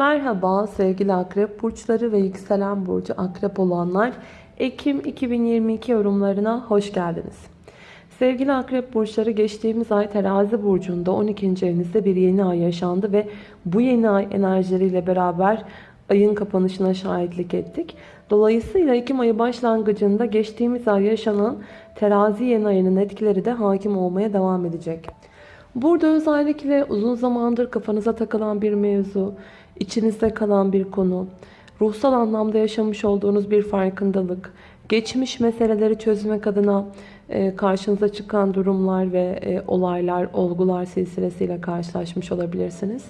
Merhaba sevgili akrep burçları ve yükselen burcu akrep olanlar. Ekim 2022 yorumlarına hoş geldiniz. Sevgili akrep burçları geçtiğimiz ay terazi burcunda 12. evinizde bir yeni ay yaşandı ve bu yeni ay enerjileriyle beraber ayın kapanışına şahitlik ettik. Dolayısıyla Ekim ayı başlangıcında geçtiğimiz ay yaşanan terazi yeni ayının etkileri de hakim olmaya devam edecek. Burada özellikle uzun zamandır kafanıza takılan bir mevzu, içinizde kalan bir konu, ruhsal anlamda yaşamış olduğunuz bir farkındalık, geçmiş meseleleri çözmek adına e, karşınıza çıkan durumlar ve e, olaylar, olgular silsilesiyle karşılaşmış olabilirsiniz.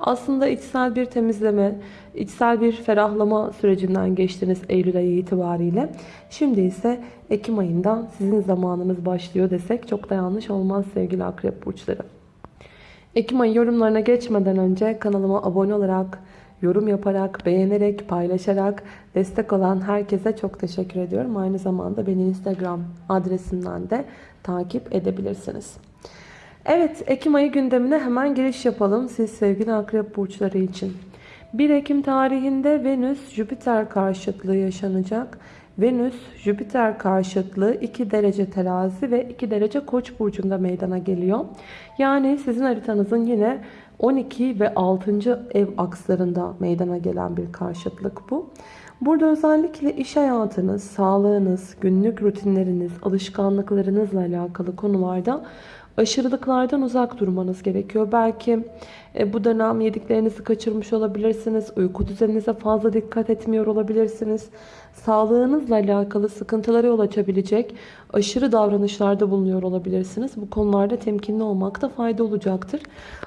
Aslında içsel bir temizleme, içsel bir ferahlama sürecinden geçtiniz Eylül ayı itibariyle. Şimdi ise Ekim ayında sizin zamanınız başlıyor desek çok da yanlış olmaz sevgili akrep burçları. Ekim ayı yorumlarına geçmeden önce kanalıma abone olarak, yorum yaparak, beğenerek, paylaşarak destek olan herkese çok teşekkür ediyorum. Aynı zamanda beni Instagram adresimden de takip edebilirsiniz. Evet, Ekim ayı gündemine hemen giriş yapalım siz sevgili akrep burçları için. 1 Ekim tarihinde Venüs-Jüpiter karşıtlığı yaşanacak. Venüs Jüpiter karşıtlığı 2 derece terazi ve 2 derece koç burcunda meydana geliyor. Yani sizin haritanızın yine 12 ve 6. ev akslarında meydana gelen bir karşıtlık bu. Burada özellikle iş hayatınız, sağlığınız, günlük rutinleriniz, alışkanlıklarınızla alakalı konularda aşırılıklardan uzak durmanız gerekiyor. Belki e, bu dönem yediklerinizi kaçırmış olabilirsiniz. Uyku düzeninize fazla dikkat etmiyor olabilirsiniz. Sağlığınızla alakalı sıkıntılara yol açabilecek aşırı davranışlarda bulunuyor olabilirsiniz. Bu konularda temkinli olmakta fayda olacaktır.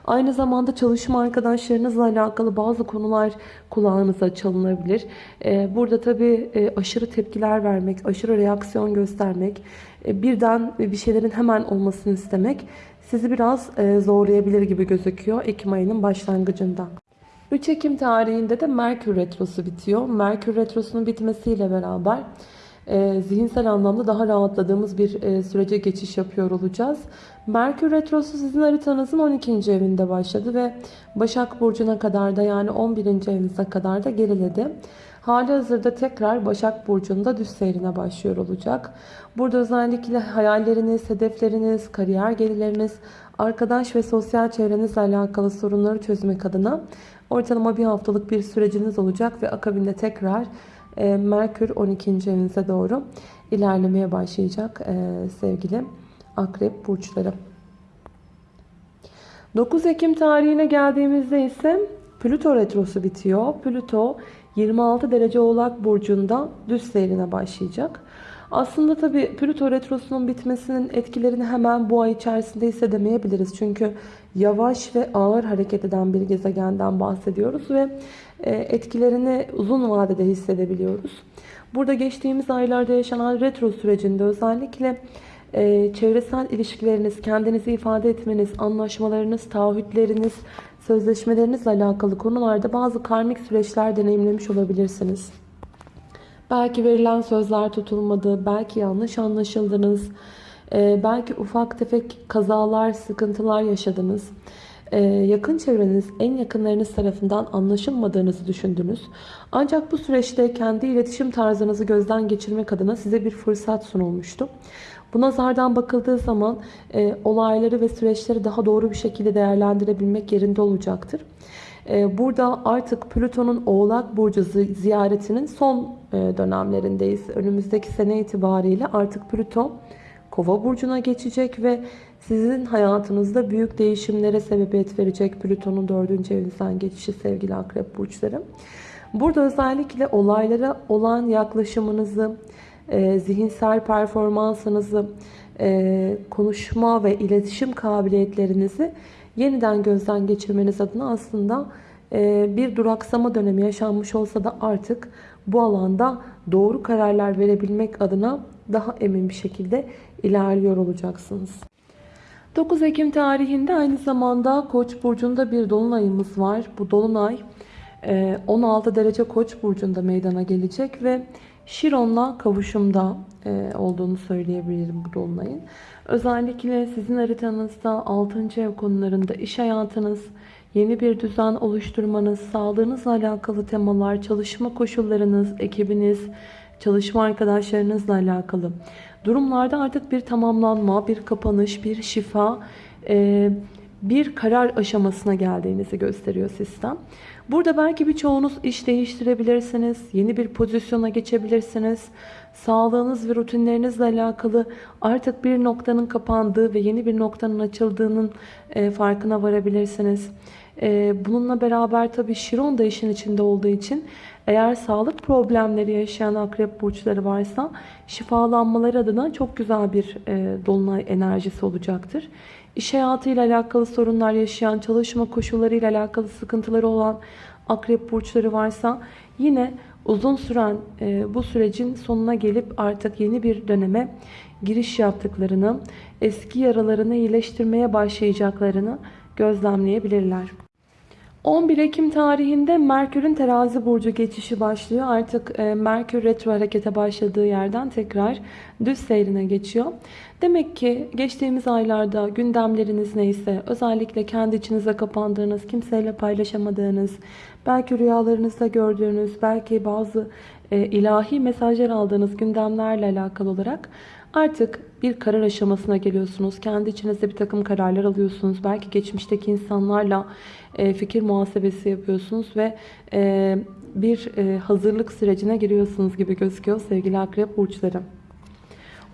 Aynı zamanda çalışma arkadaşlarınızla alakalı bazı konular kulağınıza çalınabilir. E, burada tabii e, aşırı tepkiler vermek, aşırı reaksiyon göstermek, birden bir şeylerin hemen olmasını istemek sizi biraz zorlayabilir gibi gözüküyor Ekim ayının başlangıcında. 3 Ekim tarihinde de Merkür Retrosu bitiyor. Merkür Retrosu'nun bitmesiyle beraber e, zihinsel anlamda daha rahatladığımız bir e, sürece geçiş yapıyor olacağız. Merkür Retrosu sizin haritanızın 12. evinde başladı ve Başak Burcu'na kadar da yani 11. evinize kadar da geriledi. Hali hazırda tekrar Başak Burcu'nda düz seyrine başlıyor olacak. Burada özellikle hayalleriniz, hedefleriniz, kariyer gelirleriniz, arkadaş ve sosyal çevrenizle alakalı sorunları çözmek adına ortalama bir haftalık bir süreciniz olacak ve akabinde tekrar e, Merkür 12. evinize doğru ilerlemeye başlayacak e, sevgili akrep burçları. 9 Ekim tarihine geldiğimizde ise Plüto retrosu bitiyor. Plüto 26 derece oğlak burcunda düz seyrine başlayacak. Aslında tabi Plüto retrosunun bitmesinin etkilerini hemen bu ay içerisinde hissedemeyebiliriz. Çünkü yavaş ve ağır hareket eden bir gezegenden bahsediyoruz ve e, etkilerini uzun vadede hissedebiliyoruz. Burada geçtiğimiz aylarda yaşanan retro sürecinde özellikle e, çevresel ilişkileriniz, kendinizi ifade etmeniz, anlaşmalarınız, taahhütleriniz, sözleşmelerinizle alakalı konularda bazı karmik süreçler deneyimlemiş olabilirsiniz. Belki verilen sözler tutulmadı, belki yanlış anlaşıldınız, e, belki ufak tefek kazalar, sıkıntılar yaşadınız. Ee, yakın çevreniz, en yakınlarınız tarafından anlaşılmadığınızı düşündünüz. Ancak bu süreçte kendi iletişim tarzınızı gözden geçirmek adına size bir fırsat sunulmuştu. Bu nazardan bakıldığı zaman e, olayları ve süreçleri daha doğru bir şekilde değerlendirebilmek yerinde olacaktır. E, burada artık Plüton'un Oğlak Burcu ziyaretinin son e, dönemlerindeyiz. Önümüzdeki sene itibariyle artık Plüton Kova burcuna geçecek ve sizin hayatınızda büyük değişimlere sebebiyet verecek Plüton'un dördüncü evinizden geçişi sevgili akrep burçları. Burada özellikle olaylara olan yaklaşımınızı, e, zihinsel performansınızı, e, konuşma ve iletişim kabiliyetlerinizi yeniden gözden geçirmeniz adına aslında e, bir duraksama dönemi yaşanmış olsa da artık bu alanda doğru kararlar verebilmek adına daha emin bir şekilde ilerliyor olacaksınız. 9 Ekim tarihinde aynı zamanda Koç burcunda bir dolunayımız var. Bu dolunay 16 e, derece Koç burcunda meydana gelecek ve Şiron'la kavuşumda e, olduğunu söyleyebilirim bu dolunayın. Özellikle sizin haritanızda 6. ev konularında iş hayatınız, yeni bir düzen oluşturmanız, sağlığınızla alakalı temalar, çalışma koşullarınız, ekibiniz, çalışma arkadaşlarınızla alakalı durumlarda artık bir tamamlanma, bir kapanış, bir şifa, e, bir karar aşamasına geldiğinizi gösteriyor sistem. Burada belki birçoğunuz iş değiştirebilirsiniz, yeni bir pozisyona geçebilirsiniz. Sağlığınız ve rutinlerinizle alakalı artık bir noktanın kapandığı ve yeni bir noktanın açıldığının e, farkına varabilirsiniz. E, bununla beraber tabii Şiron da işin içinde olduğu için eğer sağlık problemleri yaşayan akrep burçları varsa şifalanmaları adına çok güzel bir e, dolunay enerjisi olacaktır. İş hayatıyla alakalı sorunlar yaşayan, çalışma koşullarıyla alakalı sıkıntıları olan akrep burçları varsa yine uzun süren e, bu sürecin sonuna gelip artık yeni bir döneme giriş yaptıklarını, eski yaralarını iyileştirmeye başlayacaklarını gözlemleyebilirler. 11 Ekim tarihinde Merkür'ün terazi burcu geçişi başlıyor. Artık e, Merkür retro harekete başladığı yerden tekrar düz seyrine geçiyor. Demek ki geçtiğimiz aylarda gündemleriniz neyse, özellikle kendi içinize kapandığınız, kimseyle paylaşamadığınız, belki rüyalarınızda gördüğünüz, belki bazı e, ilahi mesajlar aldığınız gündemlerle alakalı olarak Artık bir karar aşamasına geliyorsunuz. Kendi içinizde bir takım kararlar alıyorsunuz. Belki geçmişteki insanlarla e, fikir muhasebesi yapıyorsunuz ve e, bir e, hazırlık sürecine giriyorsunuz gibi gözüküyor sevgili akrep burçları.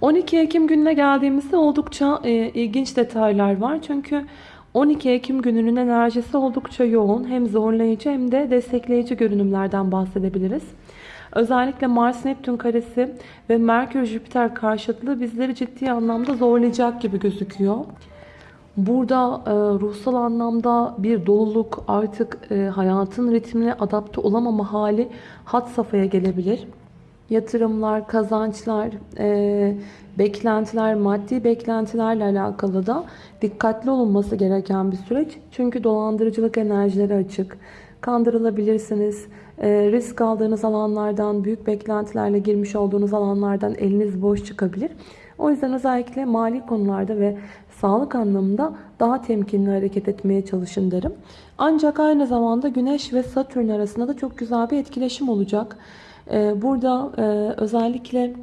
12 Ekim gününe geldiğimizde oldukça ilginç detaylar var. Çünkü 12 Ekim gününün enerjisi oldukça yoğun. Hem zorlayıcı hem de destekleyici görünümlerden bahsedebiliriz. Özellikle Mars-Neptün karesi ve Merkür-Jüpiter karşıtlığı bizleri ciddi anlamda zorlayacak gibi gözüküyor. Burada e, ruhsal anlamda bir doluluk artık e, hayatın ritmine adapte olamama hali hat safhaya gelebilir. Yatırımlar, kazançlar, e, beklentiler, maddi beklentilerle alakalı da dikkatli olunması gereken bir süreç. Çünkü dolandırıcılık enerjileri açık. Kandırılabilirsiniz. E, risk aldığınız alanlardan, büyük beklentilerle girmiş olduğunuz alanlardan eliniz boş çıkabilir. O yüzden özellikle mali konularda ve sağlık anlamında daha temkinli hareket etmeye çalışın derim. Ancak aynı zamanda Güneş ve Satürn arasında da çok güzel bir etkileşim olacak. E, burada e, özellikle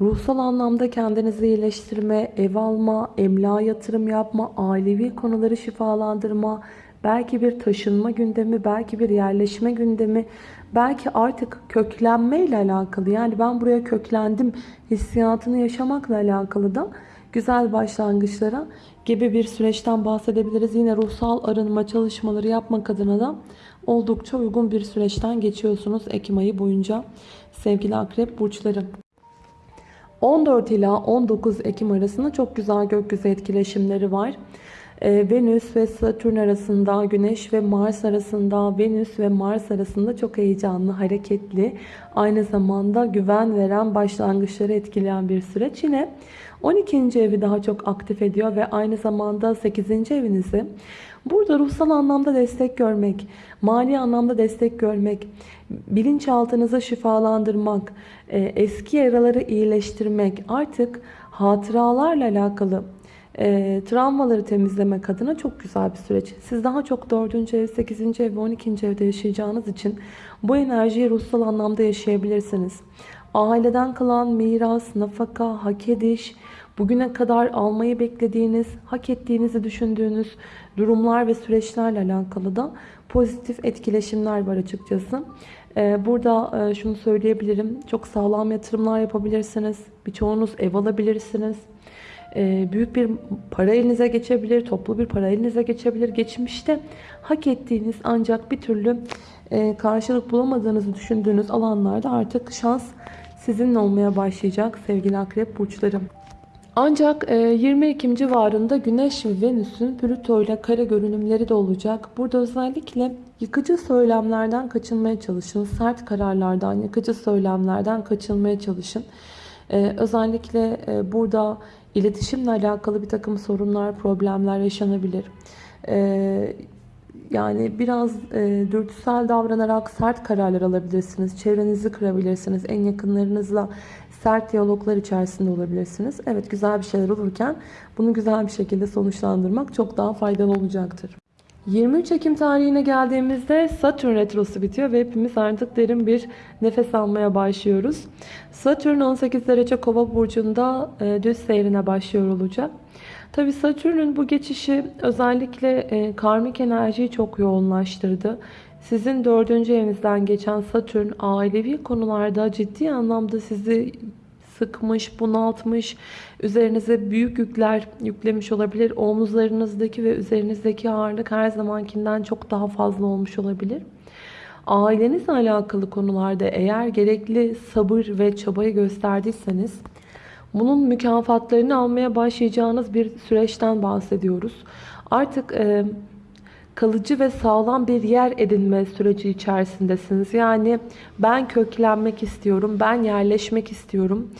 ruhsal anlamda kendinizi iyileştirme, ev alma, emlak yatırım yapma, ailevi konuları şifalandırma, belki bir taşınma gündemi, belki bir yerleşme gündemi, belki artık köklenme ile alakalı yani ben buraya köklendim hissiyatını yaşamakla alakalı da güzel başlangıçlara gibi bir süreçten bahsedebiliriz. Yine ruhsal arınma çalışmaları yapmak adına da oldukça uygun bir süreçten geçiyorsunuz Ekim ayı boyunca sevgili akrep burçları. 14 ila 19 Ekim arasında çok güzel gökyüzü etkileşimleri var. Ee, Venüs ve Satürn arasında, Güneş ve Mars arasında, Venüs ve Mars arasında çok heyecanlı, hareketli, aynı zamanda güven veren, başlangıçları etkileyen bir süreç. Yine 12. evi daha çok aktif ediyor ve aynı zamanda 8. evinizi Burada ruhsal anlamda destek görmek, mali anlamda destek görmek, bilinçaltınızı şifalandırmak, e, eski yaraları iyileştirmek, artık hatıralarla alakalı e, travmaları temizlemek adına çok güzel bir süreç. Siz daha çok 4. ev, 8. ev ve 12. evde yaşayacağınız için bu enerjiyi ruhsal anlamda yaşayabilirsiniz. Aileden kalan miras, nafaka, hak ediş, bugüne kadar almayı beklediğiniz, hak ettiğinizi düşündüğünüz durumlar ve süreçlerle alakalı da pozitif etkileşimler var açıkçası. Ee, burada e, şunu söyleyebilirim. Çok sağlam yatırımlar yapabilirsiniz. Birçoğunuz ev alabilirsiniz. Ee, büyük bir para elinize geçebilir. Toplu bir para elinize geçebilir. Geçmişte hak ettiğiniz ancak bir türlü e, karşılık bulamadığınızı düşündüğünüz alanlarda artık şans sizinle olmaya başlayacak sevgili akrep burçlarım. Ancak 20 e, Ekim civarında Güneş ve Venüs'ün Plüto ile kare görünümleri de olacak. Burada özellikle yıkıcı söylemlerden kaçınmaya çalışın. Sert kararlardan, yıkıcı söylemlerden kaçınmaya çalışın. E, özellikle burada iletişimle alakalı bir takım sorunlar, problemler yaşanabilir. Yani biraz e, dürtüsel davranarak sert kararlar alabilirsiniz. Çevrenizi kırabilirsiniz. En yakınlarınızla sert diyaloglar içerisinde olabilirsiniz. Evet güzel bir şeyler olurken bunu güzel bir şekilde sonuçlandırmak çok daha faydalı olacaktır. 23 Ekim tarihine geldiğimizde Satürn retrosu bitiyor ve hepimiz artık derin bir nefes almaya başlıyoruz. Satürn 18 derece kova burcunda e, düz seyrine başlıyor olacak. Tabi Satürn'ün bu geçişi özellikle e, karmik enerjiyi çok yoğunlaştırdı. Sizin dördüncü evinizden geçen Satürn ailevi konularda ciddi anlamda sizi sıkmış, bunaltmış, üzerinize büyük yükler yüklemiş olabilir. Omuzlarınızdaki ve üzerinizdeki ağırlık her zamankinden çok daha fazla olmuş olabilir. Ailenizle alakalı konularda eğer gerekli sabır ve çabayı gösterdiyseniz bunun mükafatlarını almaya başlayacağınız bir süreçten bahsediyoruz. Artık e, kalıcı ve sağlam bir yer edinme süreci içerisindesiniz. Yani ben köklenmek istiyorum, ben yerleşmek istiyorum,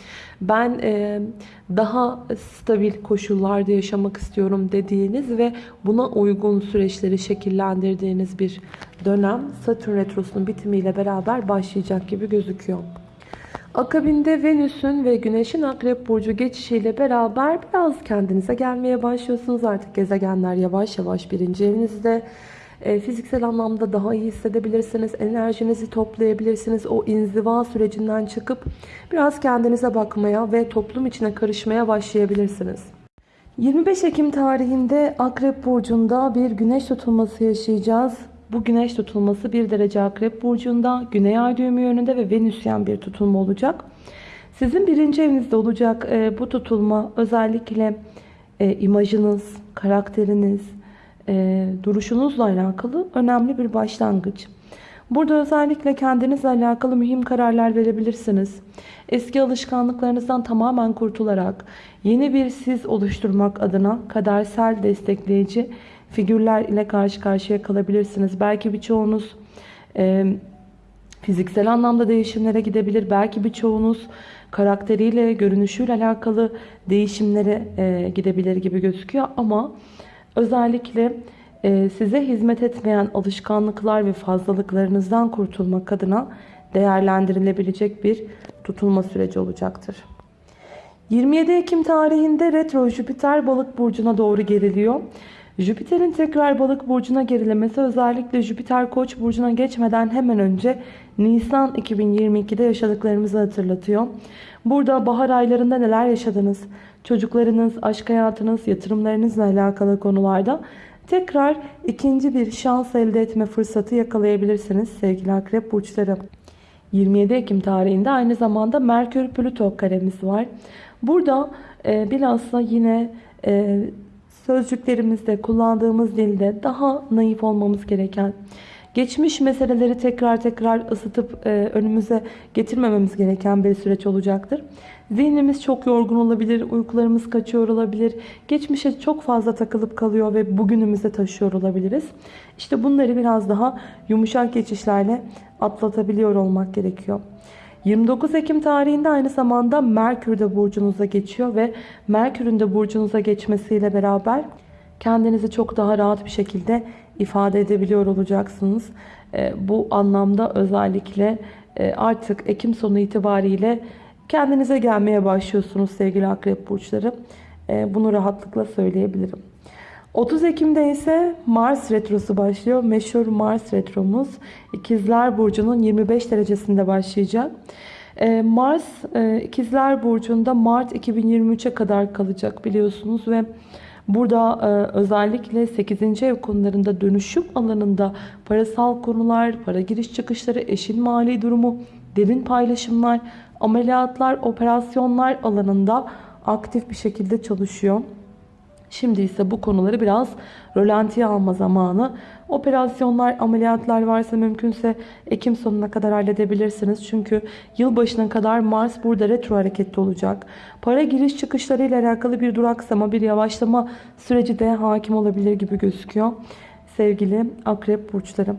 ben e, daha stabil koşullarda yaşamak istiyorum dediğiniz ve buna uygun süreçleri şekillendirdiğiniz bir dönem Satürn Retrosu'nun bitimiyle beraber başlayacak gibi gözüküyor. Akabinde Venüs'ün ve Güneş'in Akrep Burcu geçişiyle beraber biraz kendinize gelmeye başlıyorsunuz. Artık gezegenler yavaş yavaş birinci evinizde. E, fiziksel anlamda daha iyi hissedebilirsiniz. Enerjinizi toplayabilirsiniz. O inziva sürecinden çıkıp biraz kendinize bakmaya ve toplum içine karışmaya başlayabilirsiniz. 25 Ekim tarihinde Akrep Burcu'nda bir güneş tutulması yaşayacağız. Bu güneş tutulması 1 derece akrep burcunda, güney ay düğümü yönünde ve venüsyen bir tutulma olacak. Sizin birinci evinizde olacak e, bu tutulma özellikle e, imajınız, karakteriniz, e, duruşunuzla alakalı önemli bir başlangıç. Burada özellikle kendinizle alakalı mühim kararlar verebilirsiniz. Eski alışkanlıklarınızdan tamamen kurtularak yeni bir siz oluşturmak adına kadersel destekleyici figürler ile karşı karşıya kalabilirsiniz. Belki birçoğunuz e, fiziksel anlamda değişimlere gidebilir. Belki birçoğunuz karakteriyle, görünüşüyle alakalı değişimlere e, gidebilir gibi gözüküyor. Ama özellikle e, size hizmet etmeyen alışkanlıklar ve fazlalıklarınızdan kurtulmak adına değerlendirilebilecek bir tutulma süreci olacaktır. 27 Ekim tarihinde retro Jüpiter balık burcuna doğru geriliyor. Jüpiter'in tekrar balık burcuna gerilemesi özellikle Jüpiter koç burcuna geçmeden hemen önce Nisan 2022'de yaşadıklarımızı hatırlatıyor. Burada bahar aylarında neler yaşadınız? Çocuklarınız, aşk hayatınız, yatırımlarınızla alakalı konularda tekrar ikinci bir şans elde etme fırsatı yakalayabilirsiniz sevgili akrep burçları. 27 Ekim tarihinde aynı zamanda Merkür Plüto karemiz var. Burada e, bilhassa yine e, sözcüklerimizde, kullandığımız dilde daha naif olmamız gereken, geçmiş meseleleri tekrar tekrar ısıtıp e, önümüze getirmememiz gereken bir süreç olacaktır. Zihnimiz çok yorgun olabilir, uykularımız kaçıyor olabilir, geçmişe çok fazla takılıp kalıyor ve bugünümüze taşıyor olabiliriz. İşte bunları biraz daha yumuşak geçişlerle atlatabiliyor olmak gerekiyor. 29 Ekim tarihinde aynı zamanda Merkür de burcunuza geçiyor ve Merkür'ün de burcunuza geçmesiyle beraber kendinizi çok daha rahat bir şekilde ifade edebiliyor olacaksınız. Ee, bu anlamda özellikle e, artık Ekim sonu itibariyle kendinize gelmeye başlıyorsunuz sevgili akrep burçları. Ee, bunu rahatlıkla söyleyebilirim. 30 Ekim'de ise Mars Retrosu başlıyor. Meşhur Mars Retromuz İkizler Burcu'nun 25 derecesinde başlayacak. Ee, Mars e, İkizler Burcu'nda Mart 2023'e kadar kalacak biliyorsunuz ve burada e, özellikle 8. ev konularında dönüşüm alanında parasal konular, para giriş çıkışları, eşin mali durumu, derin paylaşımlar, ameliyatlar, operasyonlar alanında aktif bir şekilde çalışıyor. Şimdi ise bu konuları biraz rölantiye alma zamanı. Operasyonlar, ameliyatlar varsa mümkünse Ekim sonuna kadar halledebilirsiniz. Çünkü yılbaşına kadar Mars burada retro hareketli olacak. Para giriş çıkışları ile alakalı bir duraksama, bir yavaşlama süreci de hakim olabilir gibi gözüküyor. Sevgili akrep burçları.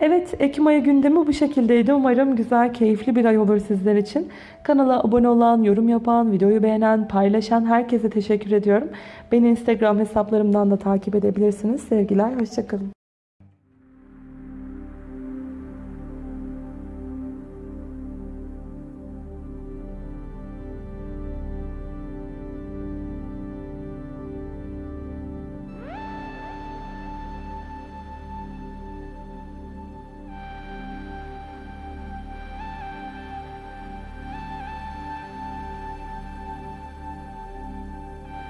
Evet Ekim ayı gündemi bu şekildeydi. Umarım güzel, keyifli bir ay olur sizler için. Kanala abone olan, yorum yapan, videoyu beğenen, paylaşan herkese teşekkür ediyorum. Beni Instagram hesaplarımdan da takip edebilirsiniz. Sevgiler, hoşçakalın.